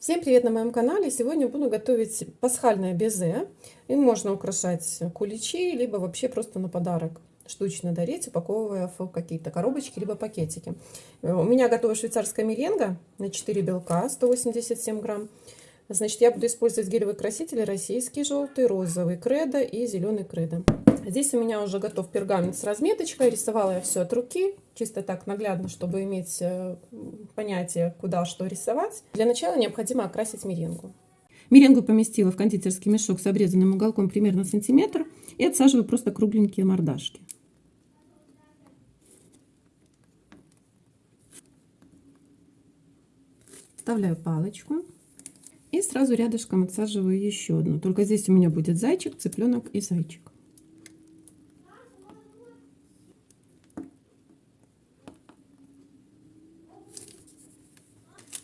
Всем привет на моем канале! Сегодня буду готовить пасхальное безе. Им можно украшать куличи, либо вообще просто на подарок штучно дарить, упаковывая в какие-то коробочки, либо пакетики. У меня готова швейцарская меренга на 4 белка, 187 грамм. Значит, я буду использовать гелевые красители российский желтый, розовый кредо и зеленый кредо. Здесь у меня уже готов пергамент с разметочкой. Рисовала я все от руки, чисто так наглядно, чтобы иметь э, понятие, куда что рисовать. Для начала необходимо окрасить меренгу. Меренгу поместила в кондитерский мешок с обрезанным уголком примерно сантиметр и отсаживаю просто кругленькие мордашки. Вставляю палочку. И сразу рядышком отсаживаю еще одну. Только здесь у меня будет зайчик, цыпленок и зайчик.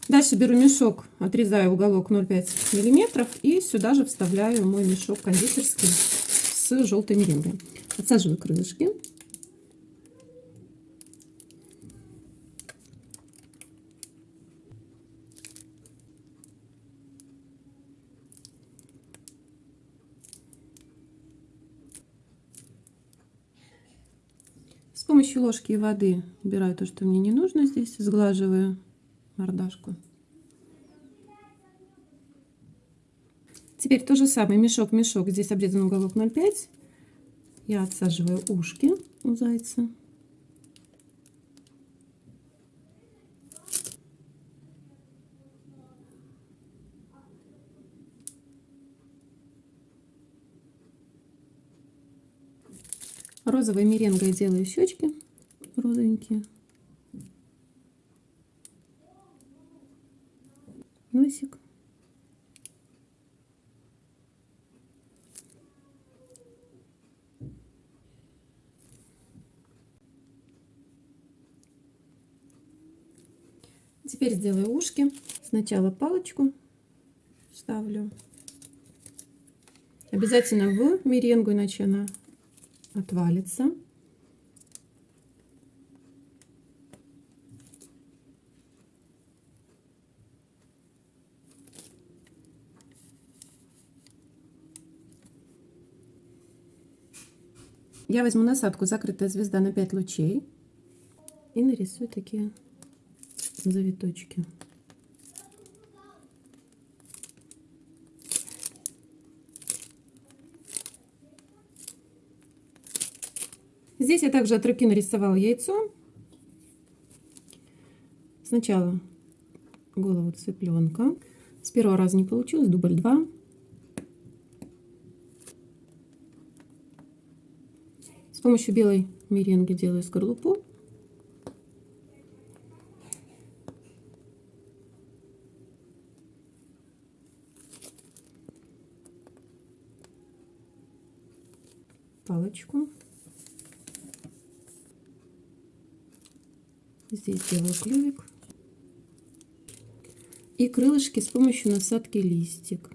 Дальше беру мешок, отрезаю уголок 0,5 миллиметров и сюда же вставляю мой мешок кондитерский с желтой меренгой. Отсаживаю крылышки. С помощью ложки и воды убираю то, что мне не нужно здесь, сглаживаю мордашку. Теперь то же самое, мешок, мешок, здесь обрезан уголок 0,5. Я отсаживаю ушки у зайца. Розовой меренгой делаю щечки розовенькие. Теперь сделаю ушки. Сначала палочку ставлю. Обязательно в меренгу, иначе она отвалится. Я возьму насадку «Закрытая звезда» на 5 лучей и нарисую такие завиточки. Здесь я также от руки нарисовала яйцо. Сначала голову цыпленка. С первого раза не получилось, дубль 2. С помощью белой меренги делаю скорлупу. Палочку. Здесь делаю клювик. И крылышки с помощью насадки листик.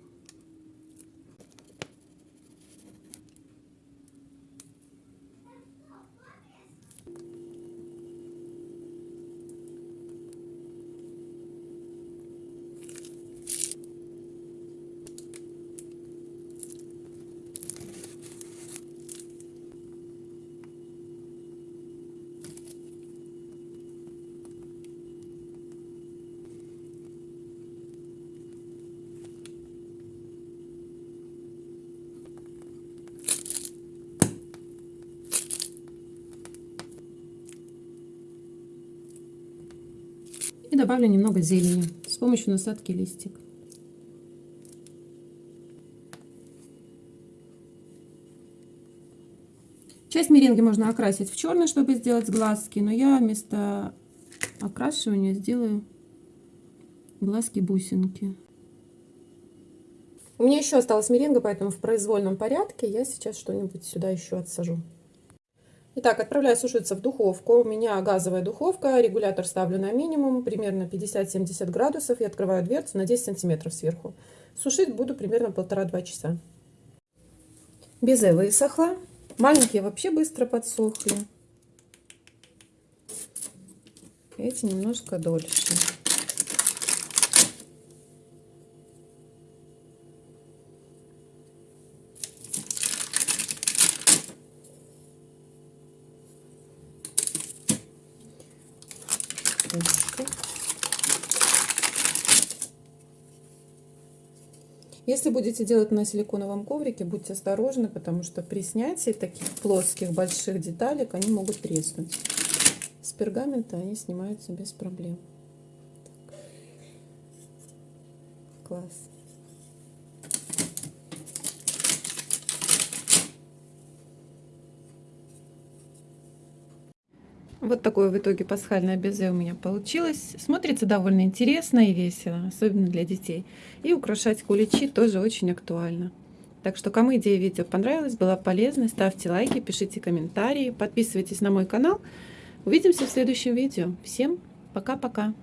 И добавлю немного зелени с помощью насадки листик. Часть меренги можно окрасить в черный, чтобы сделать глазки, но я вместо окрашивания сделаю глазки-бусинки. У меня еще осталась меренга, поэтому в произвольном порядке я сейчас что-нибудь сюда еще отсажу. Итак, отправляю сушиться в духовку. У меня газовая духовка, регулятор ставлю на минимум, примерно 50-70 градусов, и открываю дверцу на 10 сантиметров сверху. Сушить буду примерно полтора-два часа. Безе высохла. Маленькие вообще быстро подсохли. Эти немножко дольше. Ручкой. Если будете делать на силиконовом коврике, будьте осторожны, потому что при снятии таких плоских больших деталек они могут треснуть. С пергамента они снимаются без проблем. Так. Класс. Вот такое в итоге пасхальное безе у меня получилось. Смотрится довольно интересно и весело, особенно для детей. И украшать куличи тоже очень актуально. Так что, кому идея видео понравилась, была полезной, ставьте лайки, пишите комментарии, подписывайтесь на мой канал. Увидимся в следующем видео. Всем пока-пока!